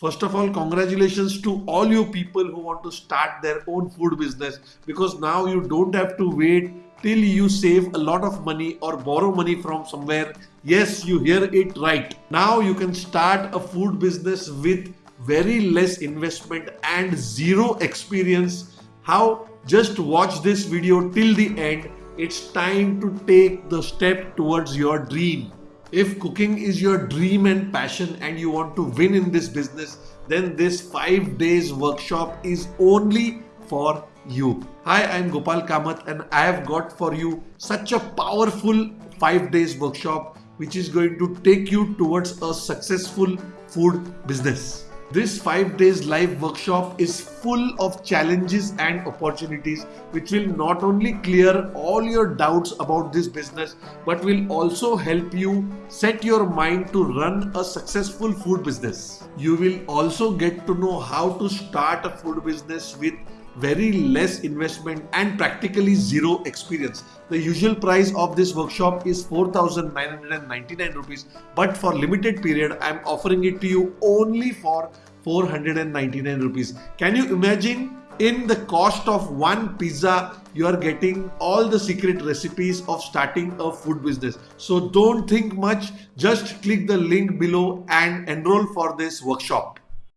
First of all, congratulations to all you people who want to start their own food business because now you don't have to wait till you save a lot of money or borrow money from somewhere. Yes, you hear it right. Now you can start a food business with very less investment and zero experience. How? Just watch this video till the end. It's time to take the step towards your dream. If cooking is your dream and passion and you want to win in this business, then this 5 days workshop is only for you. Hi, I'm Gopal Kamath and I have got for you such a powerful 5 days workshop which is going to take you towards a successful food business. This 5 days live workshop is full of challenges and opportunities which will not only clear all your doubts about this business but will also help you set your mind to run a successful food business. You will also get to know how to start a food business with very less investment and practically zero experience. The usual price of this workshop is 4999 rupees but for limited period I am offering it to you only for 499 rupees. Can you imagine in the cost of one pizza you are getting all the secret recipes of starting a food business. So don't think much just click the link below and enroll for this workshop.